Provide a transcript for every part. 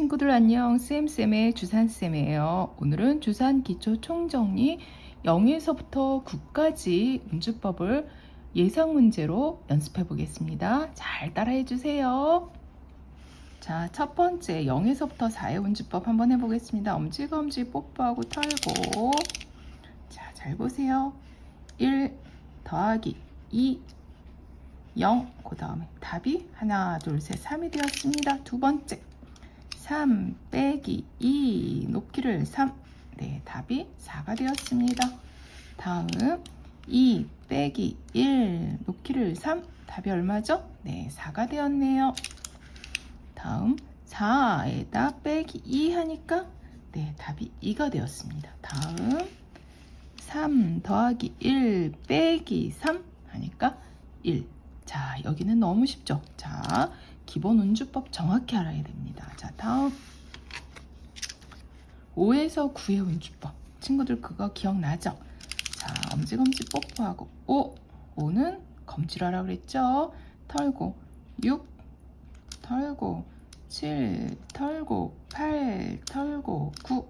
친구들 안녕. 쌤쌤의 주산쌤이에요. 오늘은 주산 기초 총정리 0에서부터 9까지 운주법을 예상 문제로 연습해 보겠습니다. 잘 따라해 주세요. 자 첫 번째 0에서부터 4의 운주법 한번 해보겠습니다. 엄지검지 뽀뽀하고 털고. 자 잘 보세요. 1 더하기 2 0, 그 다음에 답이 하나, 둘, 셋, 3이 되었습니다. 두 번째, 3 빼기 2 높이를 3 네, 답이 4가 되었습니다. 다음 2 빼기 1 높이를 3 답이 얼마죠? 네, 4가 되었네요. 다음 4에다 빼기 2 하니까 네, 답이 2가 되었습니다. 다음 3 더하기 1 빼기 3 하니까 1. 자, 여기는 너무 쉽죠? 자, 기본 운주법 정확히 알아야 됩니다. 자, 다음 5에서 9의 운주법. 친구들 그거 기억나죠? 자, 엄지검지 뽀뽀하고 5. 5는 검지라라 그랬죠? 털고 6 털고 7 털고 8 털고 9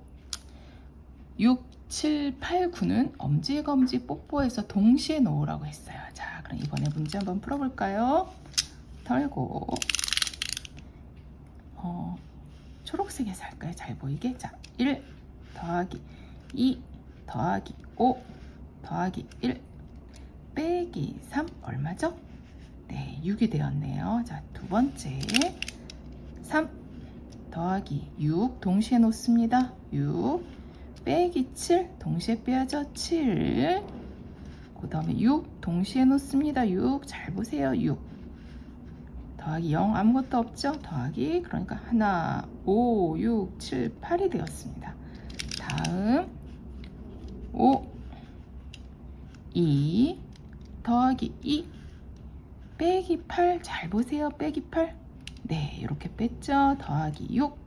6 7, 8, 9는 엄지검지 뽀뽀해서 동시에 놓으라고 했어요. 자, 그럼 이번에 문제 한번 풀어볼까요? 털고 어, 초록색에서 할까요? 잘 보이게. 자, 1 더하기 2 더하기 5 더하기 1 빼기 3 얼마죠? 네, 6이 되었네요. 자, 두 번째 3 더하기 6 동시에 놓습니다. 6 빼기 7 동시에 빼야죠. 7그 다음에 6 동시에 놓습니다. 6 잘 보세요. 6 더하기 0 아무것도 없죠? 더하기 그러니까 하나 5, 6, 7, 8이 되었습니다. 다음 5, 2 더하기 2 빼기 8 잘 보세요. 빼기 8 네, 이렇게 뺐죠. 더하기 6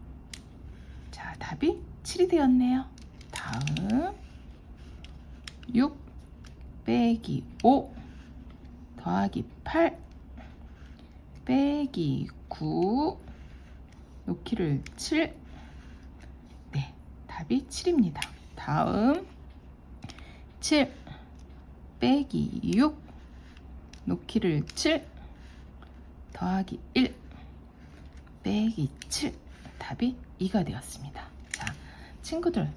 자, 답이 7이 되었네요. 다음 6 빼기 5 더하기 8 빼기 9 놓기를 7 네, 답이 7입니다. 다음. 7 빼기 6 놓기를 7 더하기 1 빼기 7 답이 2가 되었습니다. 자, 친구들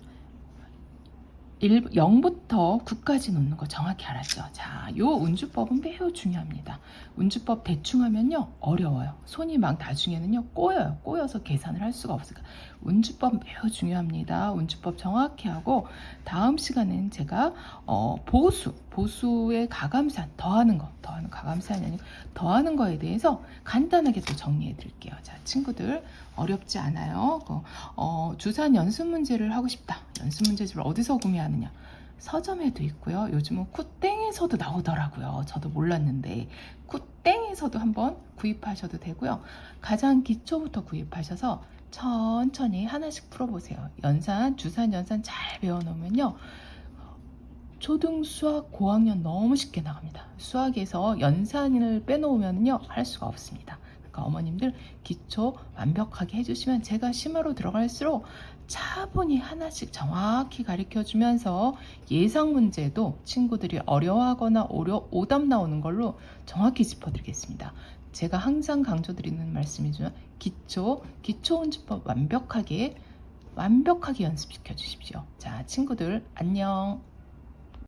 1, 0부터 9까지 놓는 거 정확히 알았죠? 자, 요 운주법은 매우 중요합니다. 운주법 대충 하면요, 어려워요. 손이 막 나중에는요, 꼬여요. 꼬여서 계산을 할 수가 없으니까. 운주법 매우 중요합니다. 운주법 정확히 하고, 다음 시간엔 제가, 어, 보수, 보수의 가감산, 더하는 거, 더하는 가감산이 아니고, 더하는 거에 대해서 간단하게 또 정리해 드릴게요. 자, 친구들, 어렵지 않아요. 어, 주산 연습 문제를 하고 싶다. 연습 문제집을 어디서 구매하느냐? 서점에도 있고요. 요즘은 쿠땡에서도 나오더라고요. 저도 몰랐는데 쿠땡에서도 한번 구입하셔도 되고요. 가장 기초부터 구입하셔서 천천히 하나씩 풀어보세요. 연산, 주산, 연산 잘 배워놓으면요. 초등 수학 고학년 너무 쉽게 나갑니다. 수학에서 연산을 빼놓으면요. 할 수가 없습니다. 그러니까 어머님들 기초 완벽하게 해주시면 제가 심화로 들어갈수록 차분히 하나씩 정확히 가르쳐 주면서 예상 문제도 친구들이 어려워하거나 오려, 오답 나오는 걸로 정확히 짚어드리겠습니다. 제가 항상 강조드리는 말씀이지만 기초, 기초 운주법 완벽하게 완벽하게 연습시켜 주십시오. 자, 친구들 안녕.